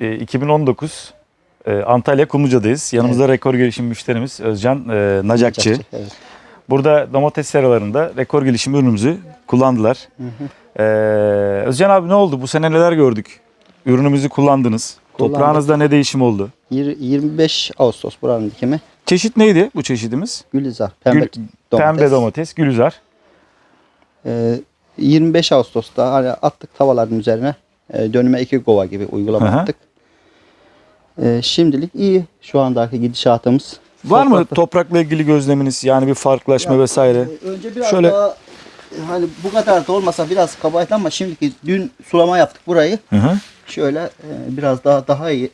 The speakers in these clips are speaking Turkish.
e, 2019 e, Antalya Kumluca'dayız. Yanımızda rekor gelişim müşterimiz Özcan e, Nacakçı. Evet. Burada domates seralarında rekor gelişim ürünümüzü kullandılar. E, Özcan abi ne oldu? Bu sene neler gördük? Ürünümüzü kullandınız. Kullandık. Toprağınızda ne değişim oldu? Yir- 25 Ağustos buranın dikimi. Çeşit neydi bu çeşidimiz? Gülizar. Pembe Gül- domates. Pembe domates, gülüzar. Ee, 25 Ağustos'ta hani attık tavalların üzerine e, dönüme iki kova gibi uygulama Hı hı. Ee, şimdilik iyi şu andaki gidişatımız. Var mı Toprakta- toprakla ilgili gözleminiz? Yani bir farklılaşma Ya, vesaire. e, Önce biraz Şöyle- daha e, hani bu kadar da olmasa biraz kabaydı ama şimdiki dün sulama yaptık burayı. Hı hı. Şöyle e, biraz daha daha iyi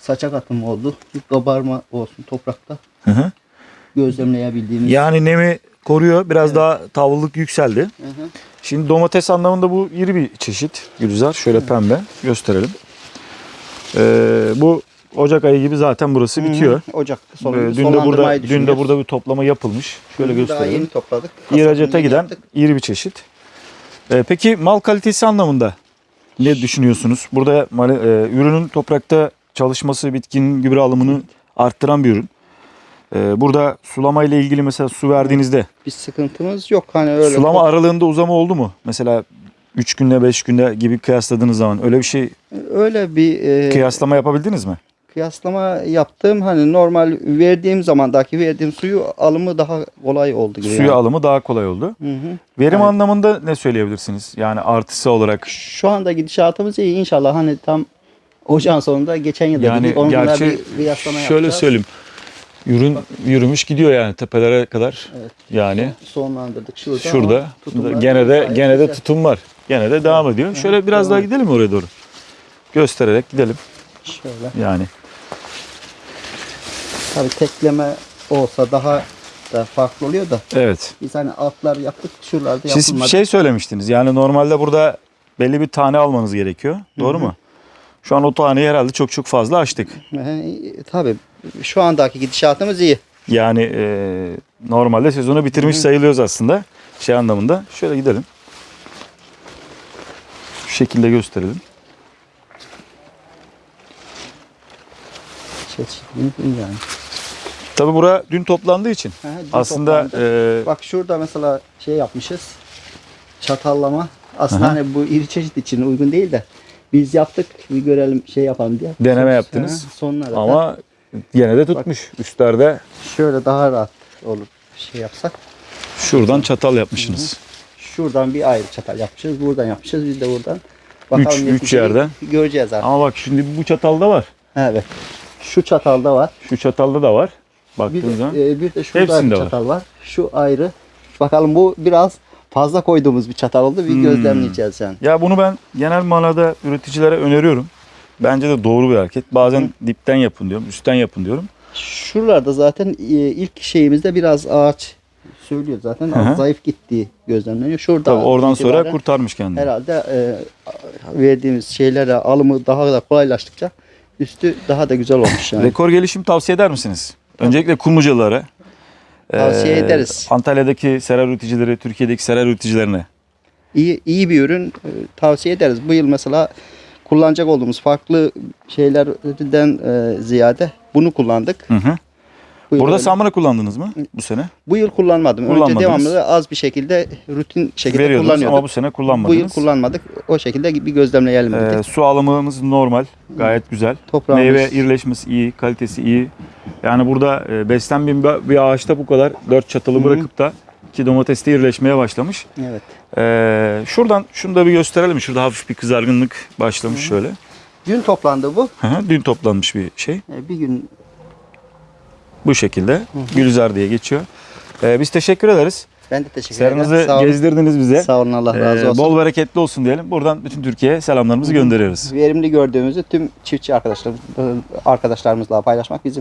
saçak atım oldu. Bir kabarma olsun toprakta Hı hı. gözlemleyebildiğimiz. Yani nemi koruyor. Biraz daha tavrılık yükseldi. Hı hı. Şimdi domates anlamında bu iri bir çeşit. Gülizar. Şöyle pembe. Gösterelim. Ee, bu Ocak ayı gibi zaten burası bitiyor. Hı hı. Ocak Ee, sonu, dün de burada dün de burada bir toplama yapılmış. Şöyle Daha gösterelim. yeni topladık. İhracata Hasatını giden yaptık. iri bir çeşit. Ee, peki mal kalitesi anlamında ne düşünüyorsunuz? Burada e, ürünün toprakta çalışması, bitkinin gübre alımını arttıran bir ürün. Ee, burada sulama ile ilgili mesela su verdiğinizde Bir sıkıntımız yok. Hani öyle sulama aralığında uzama oldu mu? Mesela 3 günde 5 günde gibi kıyasladığınız zaman öyle bir şey öyle bir e, kıyaslama yapabildiniz mi? kıyaslama yaptım. Hani normal verdiğim zamandaki verdiğim suyu alımı daha kolay oldu gibi. Suyu yani. alımı daha kolay oldu. Hı hı. Verim Yani- anlamında ne söyleyebilirsiniz? Yani artısı olarak Şu anda gidişatımız iyi. İnşallah hani tam ocağın sonunda geçen yılda yani gerçi bir kıyaslama şöyle yapacağız. söyleyeyim. Ürün yürümüş gidiyor yani tepelere kadar. Evet. Yani Sonlandırdık şurada. şurada gene de gene de tutum var. Gene de devam ediyor. Şöyle biraz devam daha gidelim oraya doğru? Göstererek gidelim Şöyle. yani. Tabii tekleme olsa daha da farklı oluyor da Evet. biz hani altlar yaptık şuralarda Siz bir yapılmadı. şey söylemiştiniz. Yani normalde burada belli bir tane almanız gerekiyor. Doğru mu? Şu an o taneyi herhalde çok çok fazla açtık. Tabii şu andaki gidişatımız iyi. Yani e, normalde sezonu bitirmiş sayılıyoruz aslında. Şey anlamında. Şöyle gidelim. Şu şekilde gösterelim. Çeşitli yani. Tabi bura dün toplandığı için. Aha, dün Aslında toplandı. e, Bak şurada mesela şey yapmışız. Çatallama. Aslında Aha. hani bu iri çeşit için uygun değil de biz yaptık bir görelim şey yapalım diye. Deneme yaptınız. Ha, Sonlara ama yine de tutmuş. Üstlerde şöyle daha rahat olur şey yapsak. şuradan çatal yapmışsınız. Şuradan bir ayrı çatal yapmışız. Buradan yapmışız. Biz de buradan. Üç- üç neticeyi yerden. Göreceğiz artık. Ama bak şimdi bu çatalda var. Evet. Şu çatalda var. Şu çatalda da var. Bir Baktığınız de, zaman. e, bir de şurada Hepsinde bir var. çatal var. Şu ayrı. Bakalım bu biraz fazla koyduğumuz bir çatal oldu. Bir Hmm. gözlemleyeceğiz yani. Ya bunu ben genel manada üreticilere öneriyorum. Bence de doğru bir hareket. Bazen dipten yapın diyorum, üstten yapın diyorum. Şuralarda zaten e, ilk şeyimizde biraz ağaç söylüyor zaten. Hı hı. Az zayıf gittiği gözlemleniyor. Şurada Tabii oradan sonra kurtarmış kendini. herhalde e, verdiğimiz şeylere alımı daha da kolaylaştıkça üstü daha da güzel olmuş yani. Rekor gelişim tavsiye eder misiniz? Öncelikle Kumlucalılara. Tavsiye eee, ederiz. Antalya'daki sera üreticileri, Türkiye'deki sera üreticilerine. iyi iyi bir ürün e, tavsiye ederiz. Bu yıl mesela kullanacak olduğumuz farklı şeylerden e, ziyade bunu kullandık. Hı hı. Bu Burada samra kullandınız mı bu sene? bu yıl kullanmadım. Önce Kullanmadınız. devamlı az bir şekilde rutin şekilde Veriyordunuz kullanıyorduk. ama bu sene Bu yıl kullanmadınız. kullanmadık. O şekilde bir gözlemleyelim dedik. su alımımız normal, gayet güzel. Toprağımız Meyve irileşmesi iyi, kalitesi iyi. Yani burada e, beslenmeyen bir, bir ağaçta bu kadar dört çatalı Hı hı. bırakıp da ki domateste irileşmeye başlamış. evet. Ee, şuradan şunu da bir gösterelim. Şurada hafif bir kızargınlık başlamış şöyle. Dün toplandı bu. Hı hı, Dün toplanmış bir şey. E, Bir gün Bu şekilde. Gülizar diye geçiyor. Ee, biz teşekkür ederiz. ben de teşekkür ederim. Olun. gezdirdiniz bize. Sağ olun Allah razı Ee, olsun. bol bereketli olsun diyelim. Buradan bütün Türkiye'ye selamlarımızı gönderiyoruz. Verimli gördüğümüzü tüm çiftçi arkadaşlarımız, arkadaşlarımızla paylaşmak bizim